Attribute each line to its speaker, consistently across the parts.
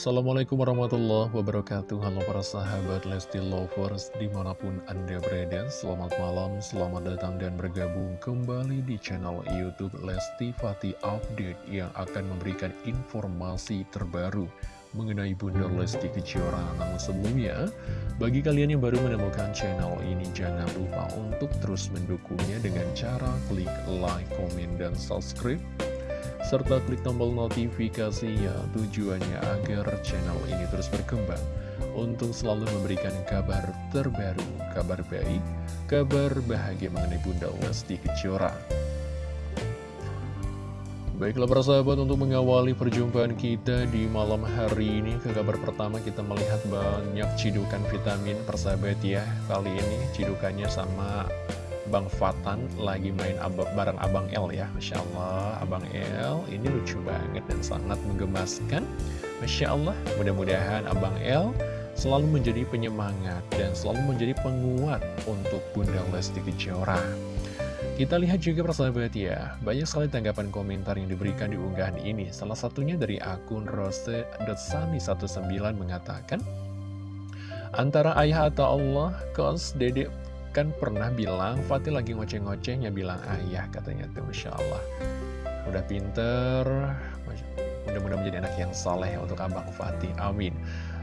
Speaker 1: Assalamualaikum warahmatullahi wabarakatuh. Halo para sahabat Lesti Lovers Di mana pun anda berada Selamat malam, selamat datang dan bergabung kembali di channel Youtube Lesti Fati Update Yang akan memberikan informasi terbaru mengenai Bunda Lesti Kejora. Namun sebelumnya, bagi kalian yang baru menemukan channel ini Jangan lupa untuk terus mendukungnya dengan cara klik like, komen, dan subscribe serta klik tombol notifikasinya tujuannya agar channel ini terus berkembang untuk selalu memberikan kabar terbaru, kabar baik, kabar bahagia mengenai Bunda Lesti Kejora. Baiklah para sahabat untuk mengawali perjumpaan kita di malam hari ini Ke kabar pertama kita melihat banyak cidukan vitamin persahabat ya Kali ini cidukannya sama Bang Fatan lagi main abang, bareng Abang L ya. Masya Allah Abang L ini lucu banget dan sangat menggemaskan. Masya Allah mudah-mudahan Abang L selalu menjadi penyemangat dan selalu menjadi penguat untuk Bunda Lesti Kejora. Kita lihat juga persahabat ya, banyak sekali tanggapan komentar yang diberikan di unggahan ini. Salah satunya dari akun Rose.sani19 mengatakan, Antara ayah atau Allah, kos dedek kan pernah bilang Fatih lagi ngoceh-ngocehnya bilang ayah katanya tuh Masya Allah. Udah pinter mudah-mudahan menjadi anak yang saleh untuk Abang Fatih amin.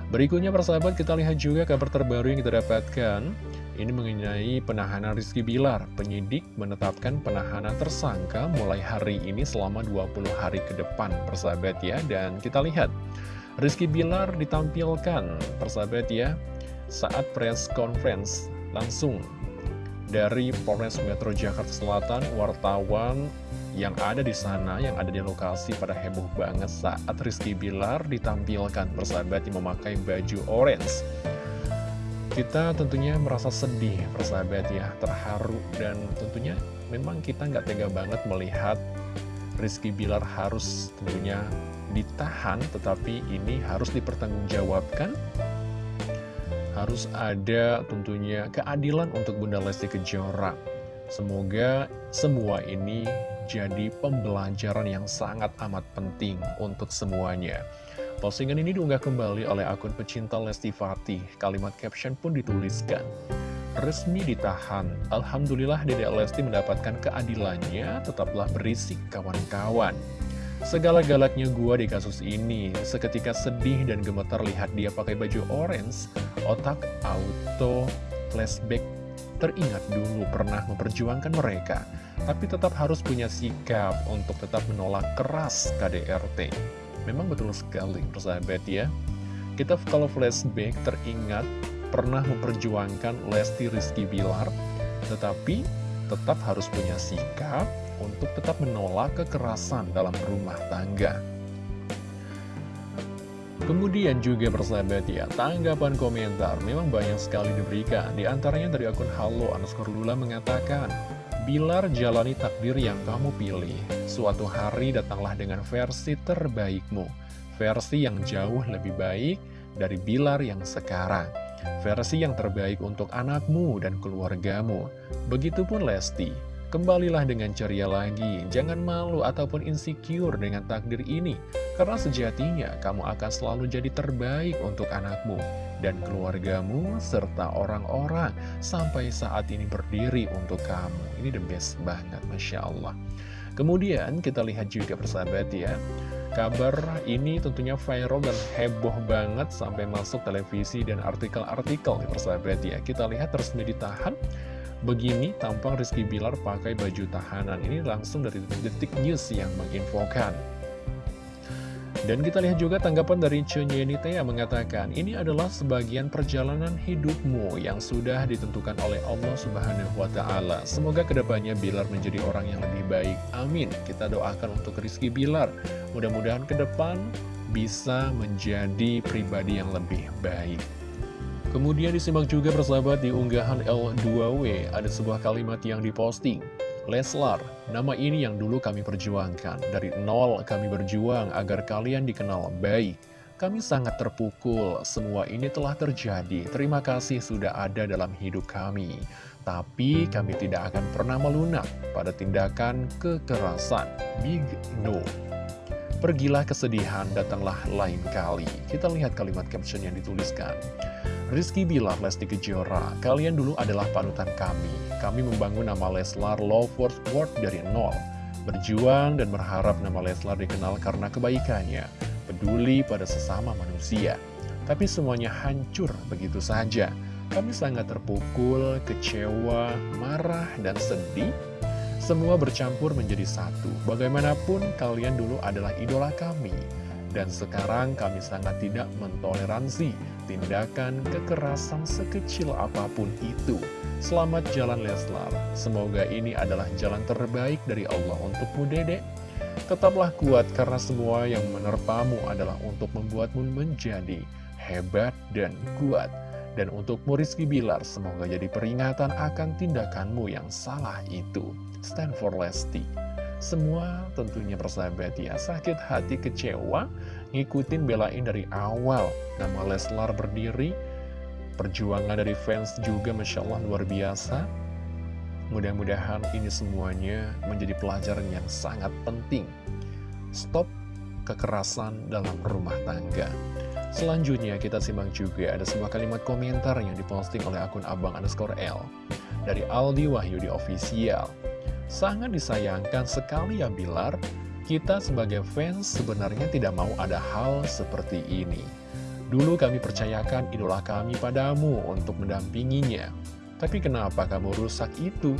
Speaker 1: Berikutnya persahabat kita lihat juga kabar terbaru yang kita dapatkan. Ini mengenai penahanan Rizky Bilar. Penyidik menetapkan penahanan tersangka mulai hari ini selama 20 hari ke depan persahabat ya. Dan kita lihat Rizky Bilar ditampilkan persahabat ya saat press conference langsung dari Polres Metro Jakarta Selatan, wartawan yang ada di sana, yang ada di lokasi pada heboh banget saat Rizky Bilar ditampilkan. Persahabat yang memakai baju orange. Kita tentunya merasa sedih persahabat ya, terharu. Dan tentunya memang kita nggak tega banget melihat Rizky Bilar harus tentunya ditahan, tetapi ini harus dipertanggungjawabkan harus ada tentunya keadilan untuk Bunda Lesti Kejora. Semoga semua ini jadi pembelajaran yang sangat amat penting untuk semuanya. Postingan ini diunggah kembali oleh akun pecinta Lesti Fatih. Kalimat caption pun dituliskan. Resmi ditahan. Alhamdulillah Dede Lesti mendapatkan keadilannya, tetaplah berisik kawan-kawan. Segala-galaknya gua di kasus ini, seketika sedih dan gemetar lihat dia pakai baju orange, otak auto flashback teringat dulu pernah memperjuangkan mereka, tapi tetap harus punya sikap untuk tetap menolak keras KDRT. Memang betul sekali, persahabat ya. Kita kalau flashback teringat pernah memperjuangkan Lesti Rizky Bilar, tetapi tetap harus punya sikap, untuk tetap menolak kekerasan dalam rumah tangga. Kemudian juga persahabat ya, tanggapan komentar memang banyak sekali diberikan. Di antaranya dari akun Halo underscore Lula mengatakan, Bilar jalani takdir yang kamu pilih. Suatu hari datanglah dengan versi terbaikmu. Versi yang jauh lebih baik dari Bilar yang sekarang. Versi yang terbaik untuk anakmu dan keluargamu. Begitupun Lesti. Kembalilah dengan ceria lagi, jangan malu ataupun insecure dengan takdir ini, karena sejatinya kamu akan selalu jadi terbaik untuk anakmu dan keluargamu, serta orang-orang sampai saat ini berdiri untuk kamu. Ini the best banget, Masya Allah. Kemudian kita lihat juga persahabat ya, kabar ini tentunya viral dan heboh banget sampai masuk televisi dan artikel-artikel persahabat ya. Kita lihat resmi ditahan Begini tampang Rizky Bilar pakai baju tahanan ini langsung dari Detik News yang menginfokan. Dan kita lihat juga tanggapan dari Cenyenite yang mengatakan, ini adalah sebagian perjalanan hidupmu yang sudah ditentukan oleh Allah Subhanahu Ta'ala. Semoga ke depannya Bilar menjadi orang yang lebih baik. Amin. Kita doakan untuk Rizky Bilar. Mudah-mudahan ke depan bisa menjadi pribadi yang lebih baik. Kemudian disimak juga persahabat di unggahan L2W ada sebuah kalimat yang diposting. Leslar, nama ini yang dulu kami perjuangkan. Dari nol kami berjuang agar kalian dikenal baik. Kami sangat terpukul, semua ini telah terjadi. Terima kasih sudah ada dalam hidup kami. Tapi kami tidak akan pernah melunak pada tindakan kekerasan. Big no. Pergilah kesedihan, datanglah lain kali. Kita lihat kalimat caption yang dituliskan. Rizky Bilar, Lesti Kejora, kalian dulu adalah panutan kami. Kami membangun nama Leslar Lovers World dari nol. Berjuang dan berharap nama Leslar dikenal karena kebaikannya, peduli pada sesama manusia. Tapi semuanya hancur begitu saja. Kami sangat terpukul, kecewa, marah, dan sedih semua bercampur menjadi satu. Bagaimanapun kalian dulu adalah idola kami. Dan sekarang kami sangat tidak mentoleransi tindakan kekerasan sekecil apa pun itu. Selamat jalan Leslar. Semoga ini adalah jalan terbaik dari Allah untukmu dedek. Tetaplah kuat karena semua yang menerpamu adalah untuk membuatmu menjadi hebat dan kuat. Dan untuk Rizky Bilar, semoga jadi peringatan akan tindakanmu yang salah itu. Stand for Lesti. Semua tentunya persahabat ya, sakit hati kecewa, ngikutin belain dari awal. Nama Leslar berdiri, perjuangan dari fans juga Masya Allah luar biasa. Mudah-mudahan ini semuanya menjadi pelajaran yang sangat penting. Stop kekerasan dalam rumah tangga. Selanjutnya kita simak juga ada sebuah kalimat komentar yang diposting oleh akun abang underscore L dari Aldi Wahyudi Official. Sangat disayangkan sekali ya Bilar, kita sebagai fans sebenarnya tidak mau ada hal seperti ini. Dulu kami percayakan idola kami padamu untuk mendampinginya. Tapi kenapa kamu rusak itu?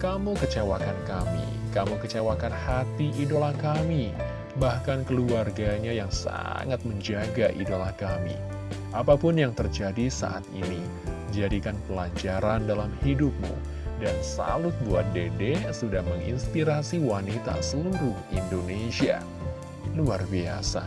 Speaker 1: Kamu kecewakan kami, kamu kecewakan hati idola kami bahkan keluarganya yang sangat menjaga idola kami. Apa pun yang terjadi saat ini, jadikan pelajaran dalam hidupmu. Dan salut buat Dede sudah menginspirasi wanita seluruh Indonesia. Luar biasa.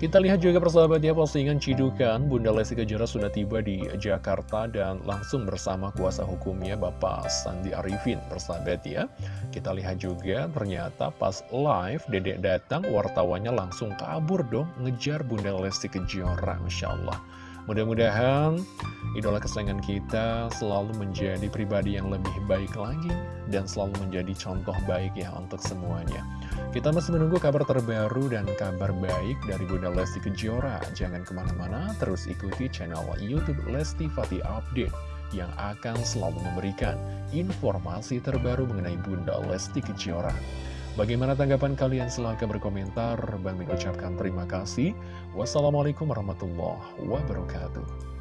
Speaker 1: Kita lihat juga persahabat ya postingan cidukan Bunda Lesti Kejora sudah tiba di Jakarta dan langsung bersama kuasa hukumnya Bapak Sandi Arifin persahabat ya. Kita lihat juga ternyata pas live dedek datang wartawannya langsung kabur dong ngejar Bunda Lesti Kejora Masya Allah. Mudah-mudahan idola kesayangan kita selalu menjadi pribadi yang lebih baik lagi dan selalu menjadi contoh baik ya untuk semuanya. Kita masih menunggu kabar terbaru dan kabar baik dari Bunda Lesti Kejora. Jangan ke mana-mana, terus ikuti channel Youtube Lesti Fatih Update yang akan selalu memberikan informasi terbaru mengenai Bunda Lesti Kejora. Bagaimana tanggapan kalian? Silahkan berkomentar. Bang Min ucapkan terima kasih. Wassalamualaikum warahmatullahi wabarakatuh.